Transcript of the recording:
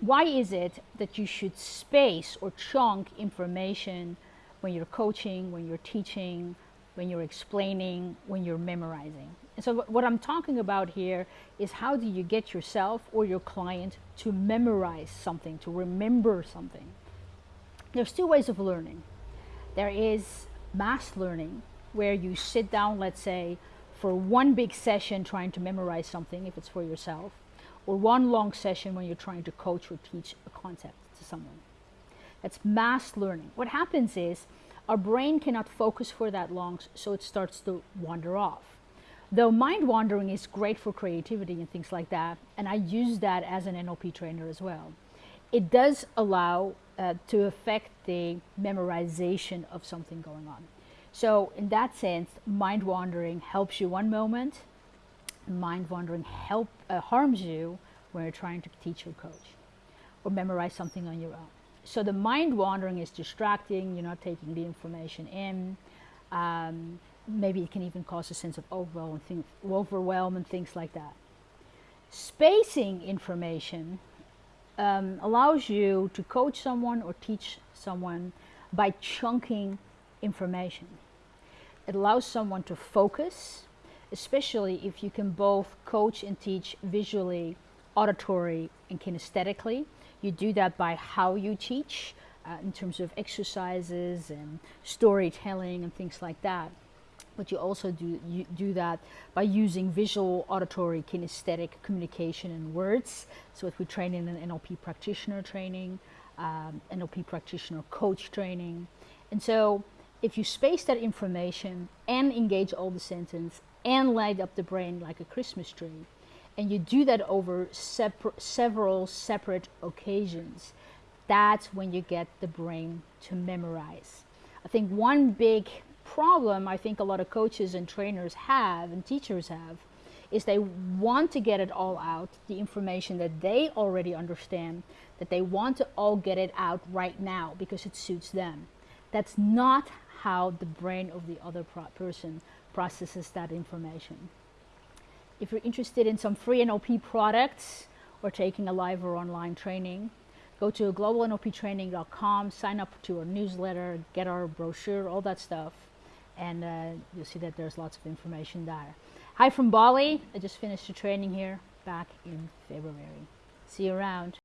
why is it that you should space or chunk information when you're coaching, when you're teaching, when you're explaining, when you're memorizing? And so what I'm talking about here is how do you get yourself or your client to memorize something, to remember something. There's two ways of learning. There is mass learning, where you sit down, let's say, for one big session trying to memorize something, if it's for yourself, or one long session when you're trying to coach or teach a concept to someone. That's mass learning. What happens is our brain cannot focus for that long, so it starts to wander off. Though mind wandering is great for creativity and things like that, and I use that as an NLP trainer as well, it does allow uh, to affect the memorization of something going on. So in that sense, mind wandering helps you one moment, mind wandering help uh, harms you when you're trying to teach or coach or memorize something on your own. So the mind wandering is distracting, you're not taking the information in. Um, maybe it can even cause a sense of overwhelm and, things, overwhelm and things like that. Spacing information um, allows you to coach someone or teach someone by chunking information. It allows someone to focus, especially if you can both coach and teach visually, auditory, and kinesthetically. You do that by how you teach uh, in terms of exercises and storytelling and things like that. But you also do, you do that by using visual, auditory, kinesthetic communication and words. So if we train in an NLP practitioner training, um, NLP practitioner coach training. And so if you space that information and engage all the sentence and light up the brain like a Christmas tree, and you do that over separ several separate occasions, that's when you get the brain to memorize. I think one big problem I think a lot of coaches and trainers have and teachers have is they want to get it all out, the information that they already understand, that they want to all get it out right now because it suits them. That's not how the brain of the other person processes that information. If you're interested in some free NLP products or taking a live or online training, go to globalnlptraining.com, sign up to our newsletter, get our brochure, all that stuff, and uh, you'll see that there's lots of information there. Hi from Bali. I just finished the training here back in February. See you around.